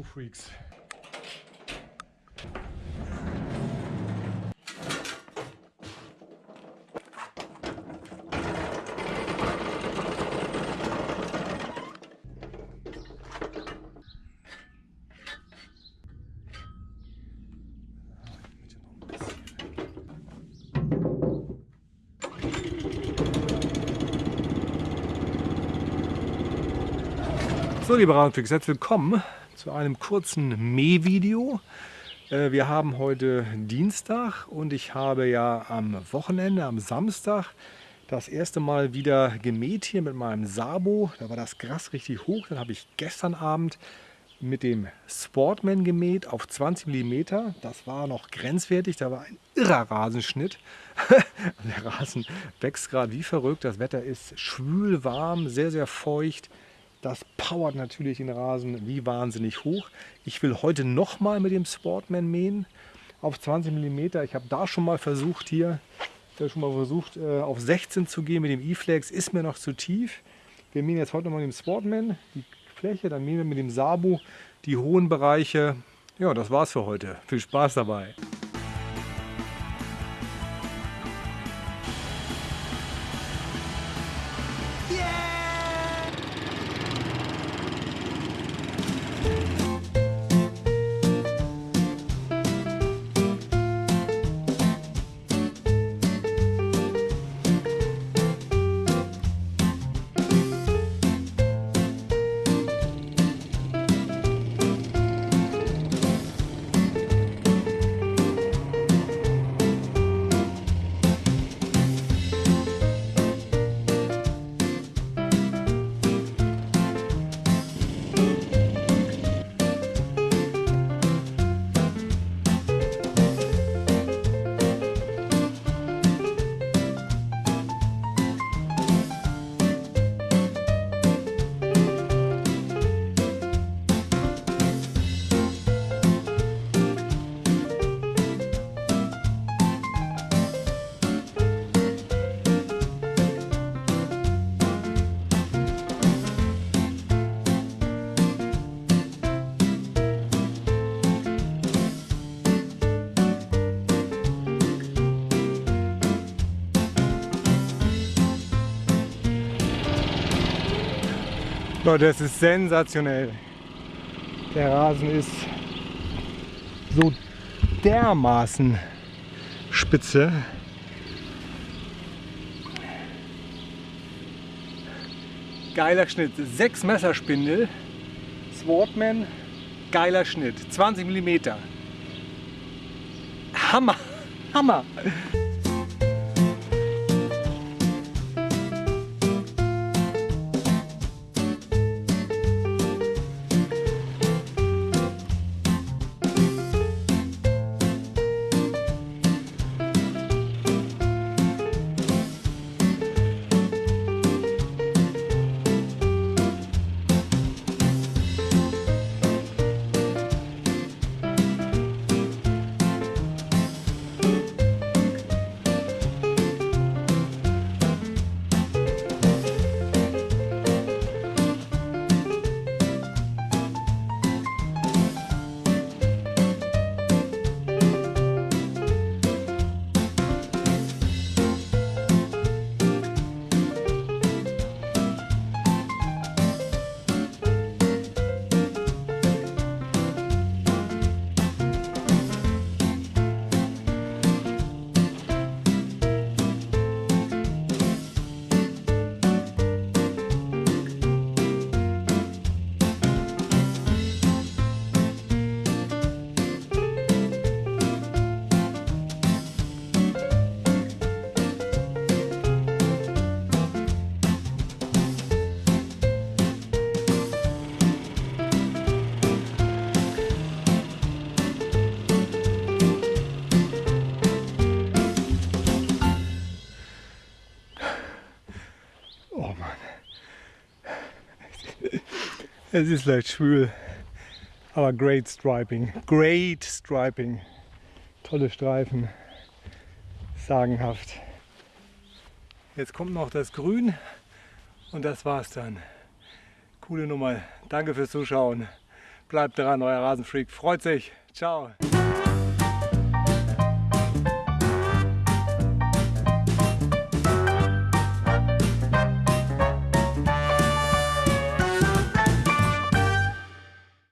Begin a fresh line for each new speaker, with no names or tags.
Two Freaks. So, liebe Radfix, herzlich willkommen zu einem kurzen Mähvideo. Äh, Wir haben heute Dienstag und ich habe ja am Wochenende, am Samstag, das erste Mal wieder gemäht hier mit meinem Sabo. Da war das Gras richtig hoch. Dann habe ich gestern Abend mit dem Sportman gemäht auf 20 mm. Das war noch grenzwertig, da war ein irrer Rasenschnitt. Der Rasen wächst gerade wie verrückt. Das Wetter ist schwül, warm, sehr, sehr feucht. Das powert natürlich den Rasen wie wahnsinnig hoch. Ich will heute nochmal mit dem Sportman mähen auf 20 mm. Ich habe da schon mal versucht hier, ich schon mal versucht äh, auf 16 zu gehen mit dem E-Flex. Ist mir noch zu tief. Wir mähen jetzt heute nochmal mit dem Sportman die Fläche, dann mähen wir mit dem Sabu die hohen Bereiche. Ja, das war's für heute. Viel Spaß dabei. Leute, das ist sensationell. Der Rasen ist so dermaßen spitze. Geiler Schnitt. Sechs Messerspindel. Swordman. Geiler Schnitt. 20 mm. Hammer. Hammer. Es ist leicht schwül. Aber great striping. Great striping. Tolle Streifen. Sagenhaft. Jetzt kommt noch das Grün und das war's dann. Coole Nummer. Danke fürs Zuschauen. Bleibt dran, euer Rasenfreak freut sich. Ciao.